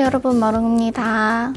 여러분 마롱입니다.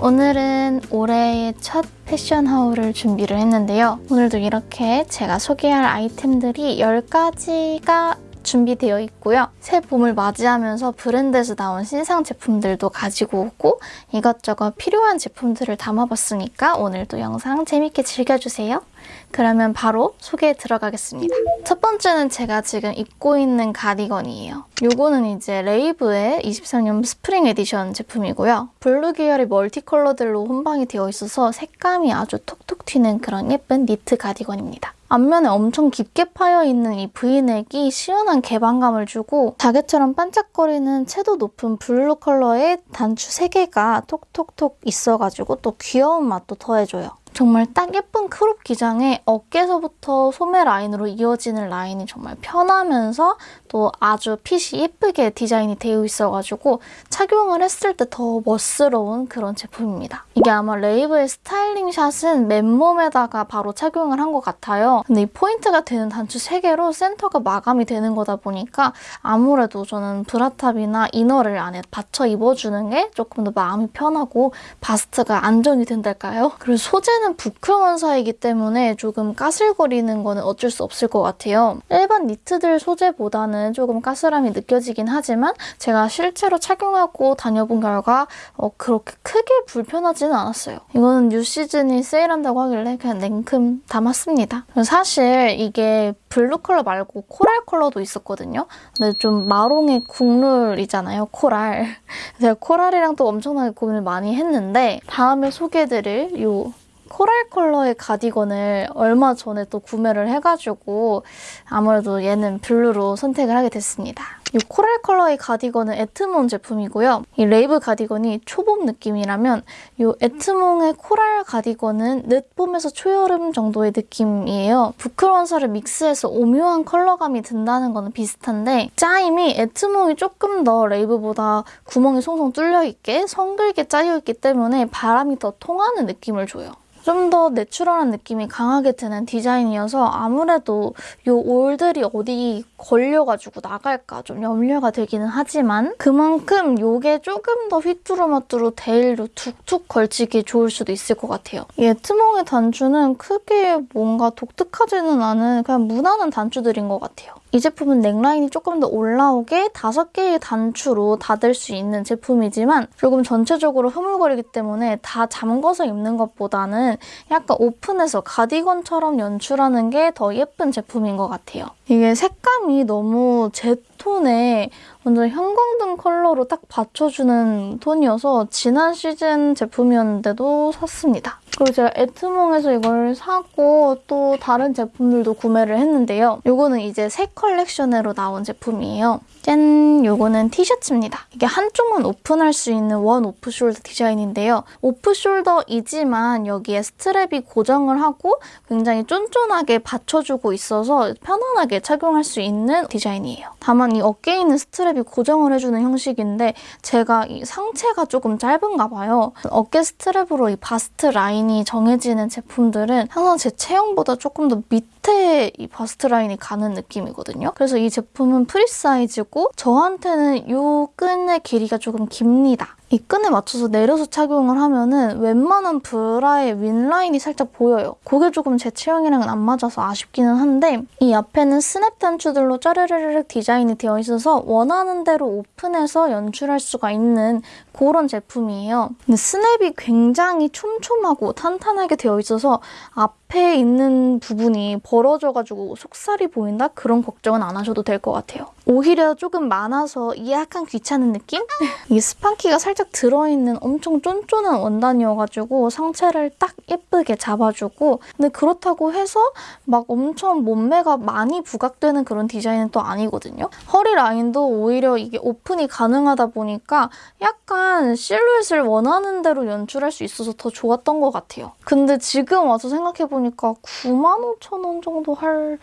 오늘은 올해의 첫 패션 haul을 준비를 했는데요. 오늘도 이렇게 제가 소개할 아이템들이 10가지가 준비되어 있고요. 새 봄을 맞이하면서 브랜드에서 나온 신상 제품들도 가지고 오고 이것저것 필요한 제품들을 담아봤으니까 오늘도 영상 재밌게 즐겨주세요. 그러면 바로 소개에 들어가겠습니다. 첫 번째는 제가 지금 입고 있는 가디건이에요. 요거는 이제 레이브의 23년 spring edition 제품이고요. 블루 계열의 multi color들로 혼방이 되어 있어서 색감이 아주 톡톡 튀는 그런 예쁜 니트 가디건입니다. 앞면에 엄청 깊게 파여있는 이 브이넥이 시원한 개방감을 주고 자개처럼 반짝거리는 채도 높은 블루 컬러의 단추 3개가 톡톡톡 있어가지고 또 귀여운 맛도 더해줘요. 정말 딱 예쁜 크롭 기장에 어깨서부터 소매 라인으로 이어지는 라인이 정말 편하면서 또 아주 핏이 예쁘게 디자인이 되어 있어가지고 착용을 했을 때 더 멋스러운 그런 제품입니다. 이게 아마 레이브의 스타일링 샷은 맨몸에다가 바로 착용을 한 것 같아요. 근데 이 포인트가 되는 단추 3개로 센터가 마감이 되는 거다 보니까 아무래도 저는 브라탑이나 이너를 안에 받쳐 입어주는 게 조금 더 마음이 편하고 바스트가 안정이 된달까요? 그리고 소재는 부클 원사이기 때문에 조금 까슬거리는 거는 어쩔 수 없을 것 같아요. 일반 니트들 소재보다는 조금 까슬함이 느껴지긴 하지만 제가 실제로 착용하고 다녀본 결과 어, 그렇게 크게 불편하지는 않았어요. 이거는 new season이 세일한다고 하길래 그냥 냉큼 담았습니다. 사실 이게 블루 컬러 말고 코랄 컬러도 있었거든요. 근데 좀 마롱의 국룰이잖아요, 코랄. 제가 코랄이랑 또 엄청나게 고민을 많이 했는데 다음에 소개해드릴 요 코랄 컬러의 가디건을 얼마 전에 또 구매를 해가지고 아무래도 얘는 블루로 선택을 하게 됐습니다. 이 코랄 컬러의 가디건은 에트몽 제품이고요. 이 레이브 가디건이 초봄 느낌이라면 이 에트몽의 코랄 가디건은 늦봄에서 초여름 정도의 느낌이에요. 부클원사를 믹스해서 오묘한 컬러감이 든다는 거는 비슷한데 짜임이 에트몽이 조금 더 레이브보다 구멍이 송송 뚫려있게 성글게 짜여있기 때문에 바람이 더 통하는 느낌을 줘요. 좀 더 내추럴한 느낌이 강하게 드는 디자인이어서 아무래도 이 올들이 어디 걸려가지고 나갈까 좀 염려가 되기는 하지만 그만큼 이게 조금 더 휘뚜루마뚜루 데일로 툭툭 걸치기 좋을 수도 있을 것 같아요. 이 에트몽의 단추는 크게 뭔가 독특하지는 않은 그냥 무난한 단추들인 것 같아요. 이 제품은 넥라인이 조금 더 올라오게 5개의 단추로 닫을 수 있는 제품이지만 조금 전체적으로 흐물거리기 때문에 다 잠궈서 입는 것보다는 약간 오픈해서 가디건처럼 연출하는 게 더 예쁜 제품인 것 같아요. 이게 색감이 너무 제 톤에 완전 형광등 컬러로 딱 받쳐주는 톤이어서 지난 시즌 제품이었는데도 샀습니다. 그리고 제가 에트몽에서 이걸 사고 또 다른 제품들도 구매를 했는데요. 이거는 이제 새 컬렉션으로 나온 제품이에요. 짠! 요거는 티셔츠입니다. 이게 한쪽만 오픈할 수 있는 one off shoulder 디자인인데요. off shoulder이지만 여기에 스트랩이 고정을 하고 굉장히 쫀쫀하게 받쳐주고 있어서 편안하게 착용할 수 있는 디자인이에요. 다만 이 어깨에 있는 스트랩이 고정을 해주는 형식인데 제가 이 상체가 조금 짧은가 봐요. 어깨 스트랩으로 이 바스트 라인이 정해지는 제품들은 항상 제 체형보다 조금 더 밑에 이 바스트 라인이 가는 느낌이거든요. 그래서 이 제품은 free size고 저한테는 이 끈의 길이가 조금 깁니다. 이 끈에 맞춰서 내려서 착용을 하면은 웬만한 브라의 윗라인이 살짝 보여요. 그게 조금 제 체형이랑은 안 맞아서 아쉽기는 한데 이 앞에는 스냅 단추들로 짜르르르 디자인이 되어 있어서 원하는 대로 오픈해서 연출할 수가 있는 그런 제품이에요. 근데 스냅이 굉장히 촘촘하고 탄탄하게 되어 있어서 앞에 있는 부분이 벌어져가지고 속살이 보인다? 그런 걱정은 안 하셔도 될 것 같아요. 오히려 조금 많아서 약간 귀찮은 느낌? 이 스판키가 살짝 들어있는 엄청 쫀쫀한 원단이어가지고 상체를 딱 예쁘게 잡아주고 근데 그렇다고 해서 막 엄청 몸매가 많이 부각되는 그런 디자인은 또 아니거든요. 허리 라인도 오히려 이게 오픈이 가능하다 보니까 약간 실루엣을 원하는 대로 연출할 수 있어서 더 좋았던 것 같아요. 근데 지금 와서 생각해보니까 95,000원 정도 할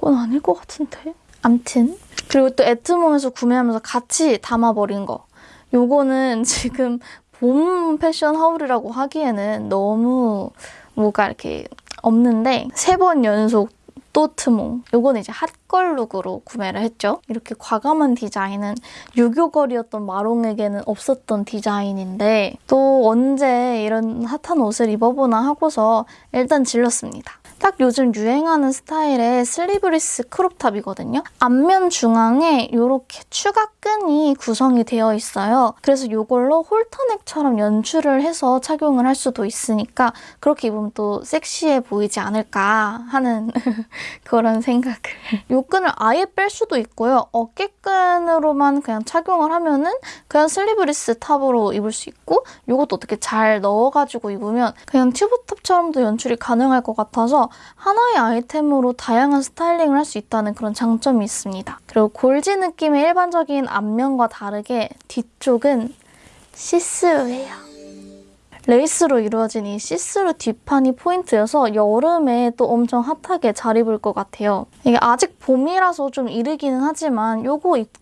건 아닐 것 같은데? 암튼 그리고 또 애트몽에서 구매하면서 같이 담아버린 거. 요거는 지금 봄 패션 하울이라고 하기에는 너무 뭐가 이렇게 없는데 세 번 연속 또트몽. 요거는 이제 핫걸 룩으로 구매를 했죠. 이렇게 과감한 디자인은 유교걸이었던 마롱에게는 없었던 디자인인데 또 언제 이런 핫한 옷을 입어보나 하고서 일단 질렀습니다. 딱 요즘 유행하는 스타일의 슬리브리스 크롭탑이거든요. 앞면 중앙에 이렇게 추가 끈이 구성이 되어 있어요. 그래서 이걸로 홀터넥처럼 연출을 해서 착용을 할 수도 있으니까 그렇게 입으면 또 섹시해 보이지 않을까 하는 그런 생각을. 이 끈을 아예 뺄 수도 있고요. 어깨끈으로만 그냥 착용을 하면은 그냥 슬리브리스 탑으로 입을 수 있고 이것도 어떻게 잘 넣어가지고 입으면 그냥 튜브탑처럼도 연출이 가능할 것 같아서 하나의 아이템으로 다양한 스타일링을 할 수 있다는 그런 장점이 있습니다. 그리고 골지 느낌의 일반적인 앞면과 다르게 뒤쪽은 시스루예요. 레이스로 이루어진 이 시스루 뒷판이 포인트여서 여름에 또 엄청 핫하게 잘 입을 것 같아요. 이게 아직 봄이라서 좀 이르기는 하지만 요거 입고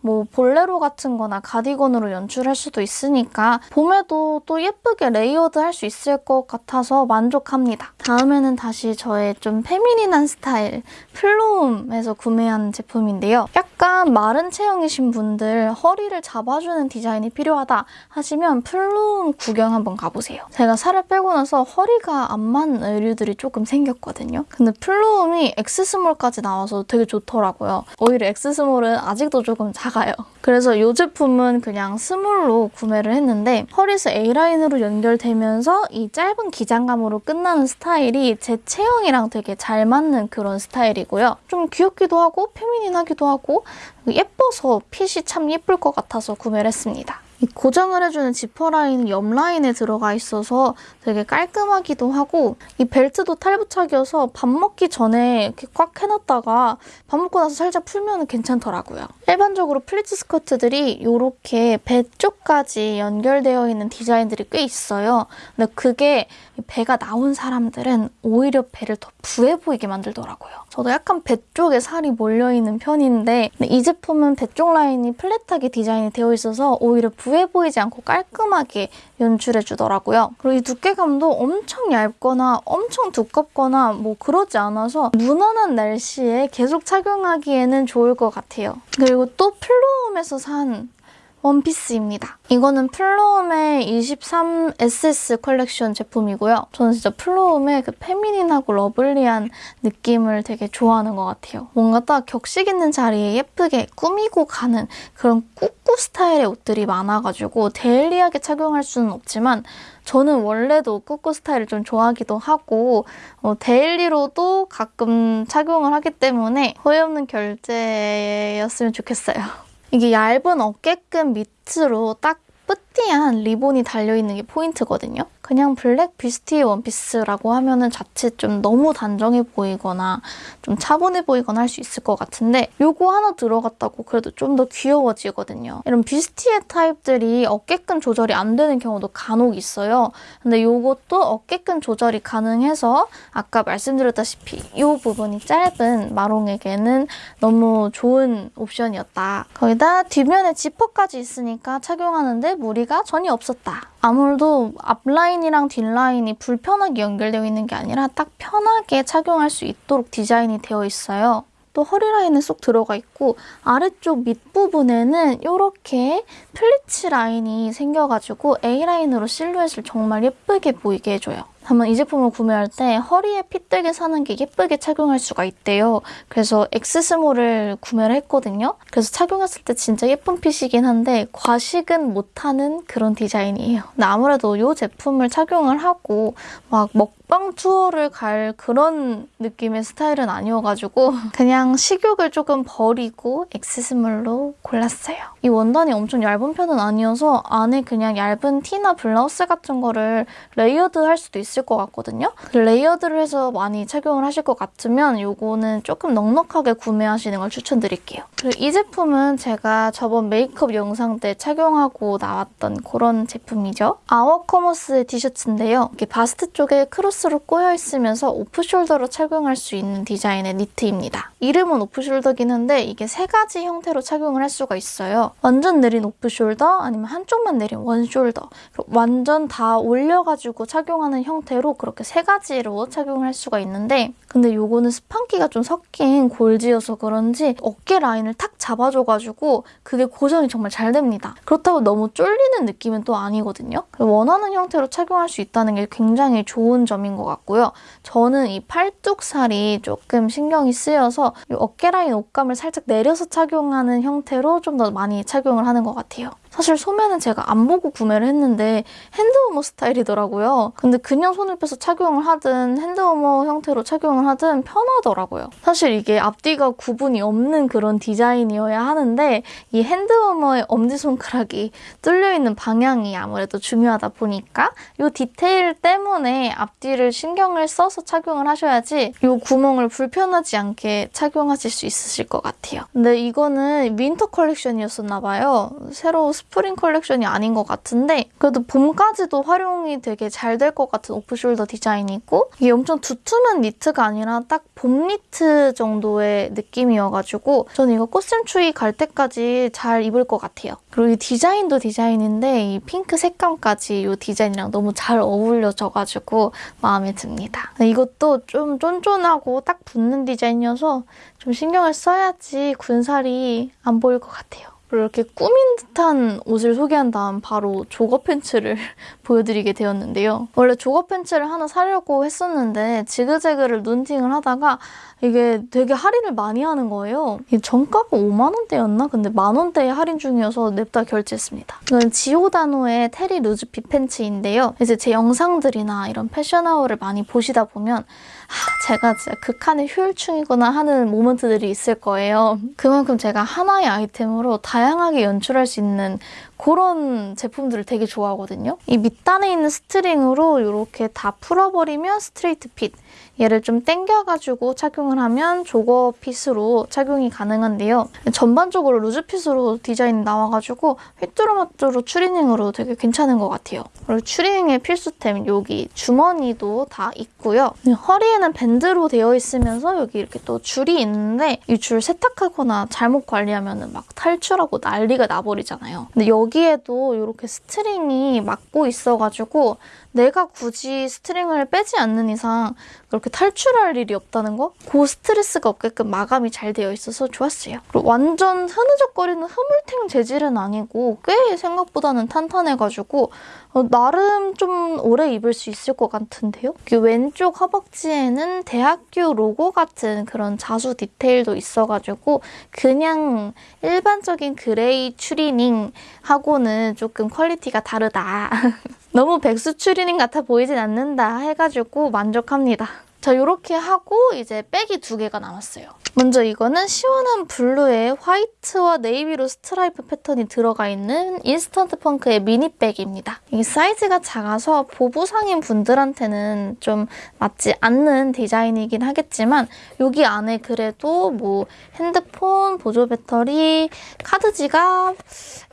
뭐 볼레로 같은 거나 가디건으로 연출할 수도 있으니까 봄에도 또 예쁘게 레이어드 할 수 있을 것 같아서 만족합니다. 다음에는 다시 저의 좀 페미닌한 스타일 플로움에서 구매한 제품인데요. 약간 마른 체형이신 분들 허리를 잡아주는 디자인이 필요하다 하시면 플로움 구경 한번 가보세요. 제가 살을 빼고 나서 허리가 안 맞는 의류들이 조금 생겼거든요. 근데 플로움이 X small까지 나와서 되게 좋더라고요. 오히려 X small은 아직도 조금 작아요. 그래서 이 제품은 그냥 스몰로 구매를 했는데 허리에서 A라인으로 연결되면서 이 짧은 기장감으로 끝나는 스타일이 제 체형이랑 되게 잘 맞는 그런 스타일이고요. 좀 귀엽기도 하고 페미닌하기도 하고 예뻐서 핏이 참 예쁠 것 같아서 구매를 했습니다. 고정을 해주는 지퍼 라인은 옆 라인에 들어가 있어서 되게 깔끔하기도 하고 이 벨트도 탈부착이어서 밥 먹기 전에 이렇게 꽉 해놨다가 밥 먹고 나서 살짝 풀면 괜찮더라고요. 일반적으로 플리츠 스커트들이 이렇게 배 쪽까지 연결되어 있는 디자인들이 꽤 있어요. 근데 그게 배가 나온 사람들은 오히려 배를 더 부해 보이게 만들더라고요. 저도 약간 배 쪽에 살이 몰려있는 편인데 이 제품은 배 쪽 라인이 flat하게 디자인이 되어 있어서 오히려 부해 보이지 않고 깔끔하게 연출해주더라고요. 그리고 이 두께감도 엄청 얇거나 엄청 두껍거나 뭐 그러지 않아서 무난한 날씨에 계속 착용하기에는 좋을 것 같아요. 그리고 또 플로움에서 산 원피스입니다. 이거는 플로움의 23SS 컬렉션 제품이고요. 저는 진짜 플로움의 그 feminine하고 lovely한 느낌을 되게 좋아하는 것 같아요. 뭔가 딱 격식 있는 자리에 예쁘게 꾸미고 가는 그런 꾸꾸 스타일의 옷들이 많아가지고 daily하게 착용할 수는 없지만 저는 원래도 꾸꾸 스타일을 좀 좋아하기도 하고 어, daily로도 가끔 착용을 하기 때문에 후회 없는 결제였으면 좋겠어요. 이게 얇은 어깨끈 밑으로 딱 petit한 리본이 달려있는 게 포인트거든요. 그냥 블랙 비스티 원피스라고 하면은 자칫 좀 너무 단정해 보이거나 좀 차분해 보이거나 할 수 있을 것 같은데 요거 하나 들어갔다고 그래도 좀 더 귀여워지거든요. 이런 비스티의 타입들이 어깨끈 조절이 안 되는 경우도 간혹 있어요. 근데 요것도 어깨끈 조절이 가능해서 아까 말씀드렸다시피 이 부분이 짧은 마롱에게는 너무 좋은 옵션이었다. 거기다 뒷면에 지퍼까지 있으니까 착용하는데 무리가 전혀 없었다. 아무래도 앞라인이랑 뒷라인이 불편하게 연결되어 있는 게 아니라 딱 편하게 착용할 수 있도록 디자인이 되어 있어요. 또 허리 라인에 쏙 들어가 있고 아래쪽 밑부분에는 이렇게 플리츠 라인이 생겨가지고 A라인으로 실루엣을 정말 예쁘게 보이게 해줘요. 한번 이 제품을 구매할 때 허리에 fit되게 사는 게 예쁘게 착용할 수가 있대요. 그래서 X-small을 구매를 했거든요. 그래서 착용했을 때 진짜 예쁜 fit이긴 한데 과식은 못하는 그런 디자인이에요. 아무래도 이 제품을 착용을 하고 막 먹방 투어를 갈 그런 느낌의 스타일은 아니어가지고 그냥 식욕을 조금 버리고 X-small로 골랐어요. 이 원단이 엄청 얇은 편은 아니어서 안에 그냥 얇은 티나 블라우스 같은 거를 layered 할 수도 있을 것 같거든요. layered를 해서 많이 착용을 하실 것 같으면 이거는 조금 넉넉하게 구매하시는 걸 추천드릴게요. 그리고 이 제품은 제가 저번 메이크업 영상 때 착용하고 나왔던 그런 제품이죠. 아워커머스의 티셔츠인데요. 이렇게 바스트 쪽에 크로스 strap으로 꼬여있으면서 off-shoulder로 착용할 수 있는 디자인의 니트입니다. 이름은 off-shoulder긴 한데 이게 세 가지 형태로 착용을 할 수가 있어요. 완전 내린 off-shoulder 아니면 한쪽만 내린 one-shoulder 완전 다 올려가지고 착용하는 형태로 그렇게 세 가지로 착용을 할 수가 있는데 근데 요거는 스판기가 좀 섞인 골지여서 그런지 어깨 라인을 탁 잡아줘가지고 그게 고정이 정말 잘 됩니다. 그렇다고 너무 쫄리는 느낌은 또 아니거든요. 원하는 형태로 착용할 수 있다는 게 굉장히 좋은 점인 것 같고요. 저는 이 팔뚝살이 조금 신경이 쓰여서 어깨 라인 옷감을 살짝 내려서 착용하는 형태로 좀 더 많이 착용을 하는 것 같아요. 사실 소매는 제가 안 보고 구매를 했는데 hand warmer 스타일이더라고요. 근데 그냥 손을 빼서 착용을 하든 hand warmer 형태로 착용을 하든 편하더라고요. 사실 이게 앞뒤가 구분이 없는 그런 디자인이어야 하는데 이 hand warmer의 엄지손가락이 뚫려있는 방향이 아무래도 중요하다 보니까 이 디테일 때문에 앞뒤를 신경을 써서 착용을 하셔야지 이 구멍을 불편하지 않게 착용하실 수 있으실 것 같아요. 근데 이거는 winter 컬렉션이었었나 봐요. 새로 스프링 컬렉션이 아닌 것 같은데 그래도 봄까지도 활용이 되게 잘 될 것 같은 off-shoulder 디자인이고 이게 엄청 두툼한 니트가 아니라 딱 봄 니트 정도의 느낌이어가지고 저는 이거 꽃샘추위 갈 때까지 잘 입을 것 같아요. 그리고 이 디자인도 디자인인데 이 핑크 색감까지 이 디자인이랑 너무 잘 어울려져가지고 마음에 듭니다. 이것도 좀 쫀쫀하고 딱 붙는 디자인이어서 좀 신경을 써야지 군살이 안 보일 것 같아요. 이렇게 꾸민 듯한 옷을 소개한 다음 바로 조거 팬츠를 보여드리게 되었는데요. 원래 조거 팬츠를 하나 사려고 했었는데 지그재그를 눈팅을 하다가 이게 되게 할인을 많이 하는 거예요. 정가가 5만 원대였나? 근데 만 원대에 할인 중이어서 냅다 결제했습니다. 이건 지오다노의 terry loose fit 팬츠인데요. 이제 제 영상들이나 이런 패션 haul을 많이 보시다 보면 제가 진짜 극한의 효율충이구나 하는 moment들이 있을 거예요. 그만큼 제가 하나의 아이템으로 다양하게 연출할 수 있는 그런 제품들을 되게 좋아하거든요. 이 밑단에 있는 string으로 이렇게 다 풀어버리면 straight fit. 얘를 좀 당겨가지고 착용을 하면 jogger fit으로 착용이 가능한데요. 전반적으로 loose fit으로 디자인이 나와가지고 휘뚜루마뚜루 추리닝으로 되게 괜찮은 것 같아요. 그리고 추리닝의 필수템 여기 주머니도 다 있고요. 허리에는 밴드로 되어 있으면서 여기 이렇게 또 줄이 있는데 이 줄 세탁하거나 잘못 관리하면 막 탈출하고 난리가 나버리잖아요. 근데 여기에도 이렇게 string이 막고 있어가지고 내가 굳이 string을 빼지 않는 이상 그렇게 탈출할 일이 없다는 거? 그 스트레스가 없게끔 마감이 잘 되어 있어서 좋았어요. 그리고 완전 흐느적거리는 흐물탱 재질은 아니고 꽤 생각보다는 탄탄해가지고 어, 나름 좀 오래 입을 수 있을 것 같은데요? 그 왼쪽 허벅지에는 대학교 로고 같은 그런 자수 디테일도 있어가지고 그냥 일반적인 gray 추리닝하고는 조금 quality가 다르다. 너무 백수 추리닝 같아 보이진 않는다 해가지고 만족합니다. 자 이렇게 하고 이제 백이 두 개가 남았어요. 먼저 이거는 시원한 블루에 화이트와 네이비로 스트라이프 패턴이 들어가 있는 인스턴트 펑크의 미니백입니다. 이 사이즈가 작아서 보부상인 분들한테는 좀 맞지 않는 디자인이긴 하겠지만 여기 안에 그래도 뭐 핸드폰, 보조 배터리, 카드 지갑,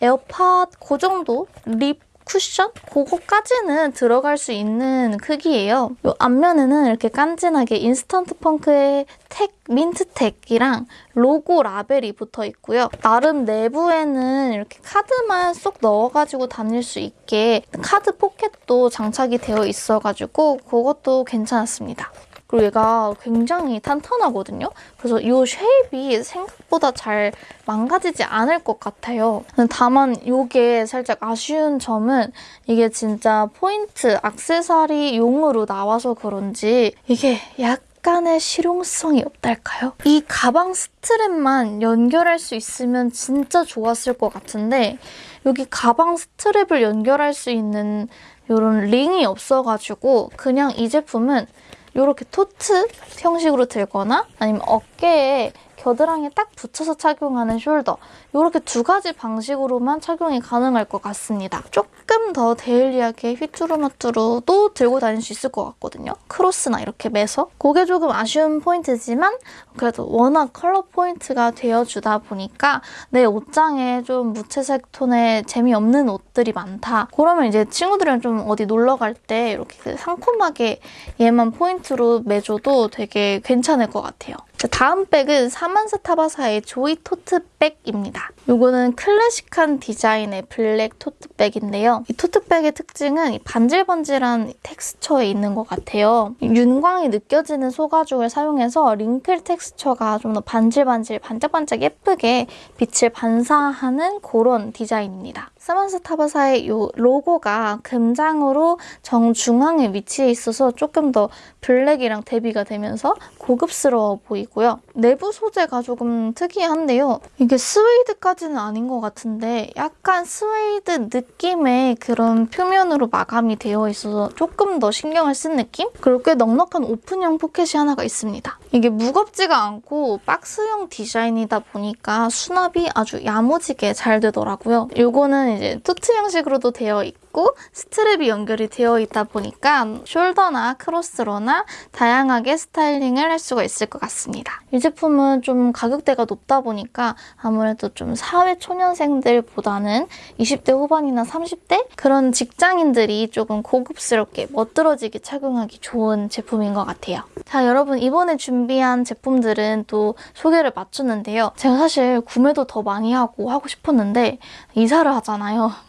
에어팟 그 정도 lip 쿠션? 그거까지는 들어갈 수 있는 크기예요. 이 앞면에는 이렇게 깐진하게 인스턴트 펑크의 tag, 민트 tag이랑 로고 라벨이 붙어 있고요. 나름 내부에는 이렇게 카드만 쏙 넣어가지고 다닐 수 있게 카드 포켓도 장착이 되어 있어가지고 그것도 괜찮았습니다. 그리고 얘가 굉장히 탄탄하거든요. 그래서 이 shape이 생각보다 잘 망가지지 않을 것 같아요. 다만 이게 살짝 아쉬운 점은 이게 진짜 포인트 악세사리 용으로 나와서 그런지 이게 약 약간의 실용성이 없달까요? 이 가방 스트랩만 연결할 수 있으면 진짜 좋았을 것 같은데 여기 가방 스트랩을 연결할 수 있는 이런 링이 없어가지고 그냥 이 제품은 이렇게 tote 형식으로 들거나 아니면 어깨에 겨드랑이에 딱 붙여서 착용하는 shoulder 이렇게 두 가지 방식으로만 착용이 가능할 것 같습니다. 조금 더 daily하게 휘뚜루마뚜루도 들고 다닐 수 있을 것 같거든요. cross나 이렇게 매서 그게 조금 아쉬운 포인트지만 그래도 워낙 컬러 포인트가 되어주다 보니까 내 옷장에 좀 무채색 톤의 재미없는 옷들이 많다. 그러면 이제 친구들이랑 좀 어디 놀러 갈 때 이렇게 그 상콤하게 얘만 포인트로 매줘도 되게 괜찮을 것 같아요. 다음 백은 사만사 타바사의 조이 tote 백입니다. 이거는 클래식한 디자인의 블랙 tote백인데요. 이 tote백의 특징은 이 반질반질한 텍스처에 있는 것 같아요. 윤광이 느껴지는 소가죽을 사용해서 wrinkle texture가 좀 더 반질반질 반짝반짝 예쁘게 빛을 반사하는 그런 디자인입니다. 사만사 타바사의 이 로고가 금장으로 정중앙에 위치해 있어서 조금 더 블랙이랑 대비가 되면서 고급스러워 보이고요. 내부 소재가 조금 특이한데요. 이게 스웨이드까지는 아닌 것 같은데 약간 스웨이드 느낌의 그런 표면으로 마감이 되어 있어서 조금 더 신경을 쓴 느낌? 그리고 꽤 넉넉한 오픈형 포켓이 하나가 있습니다. 이게 무겁지가 않고 박스형 디자인이다 보니까 수납이 아주 야무지게 잘 되더라고요. 이거는 이제 tote 형식으로도 되어 있고 스트랩이 연결이 되어 있다 보니까 숄더나 크로스로나 다양하게 스타일링을 할 수가 있을 것 같습니다. 이 제품은 좀 가격대가 높다 보니까 아무래도 좀 사회 초년생들보다는 20대 후반이나 30대 그런 직장인들이 조금 고급스럽게 멋들어지게 착용하기 좋은 제품인 것 같아요. 자 여러분 이번에 준비한 제품들은 또 소개를 마쳤는데요. 제가 사실 구매도 더 많이 하고 하고 싶었는데 이사를 하잖아요.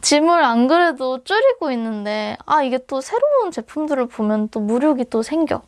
짐을 안 그래도 줄이고 있는데 아 이게 또 새로운 제품들을 보면 또 무력이 또 생겨.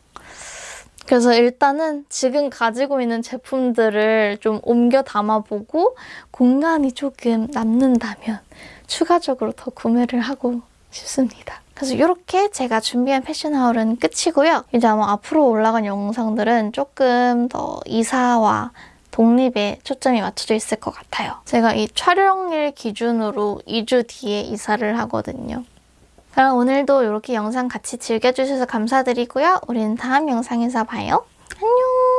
그래서 일단은 지금 가지고 있는 제품들을 좀 옮겨 담아보고 공간이 조금 남는다면 추가적으로 더 구매를 하고 싶습니다. 그래서 이렇게 제가 준비한 패션 하울은 끝이고요. 이제 아마 앞으로 올라간 영상들은 조금 더 이사와 독립에 초점이 맞춰져 있을 것 같아요. 제가 이 촬영일 기준으로 2주 뒤에 이사를 하거든요. 그럼 오늘도 이렇게 영상 같이 즐겨주셔서 감사드리고요. 우리는 다음 영상에서 봐요. 안녕!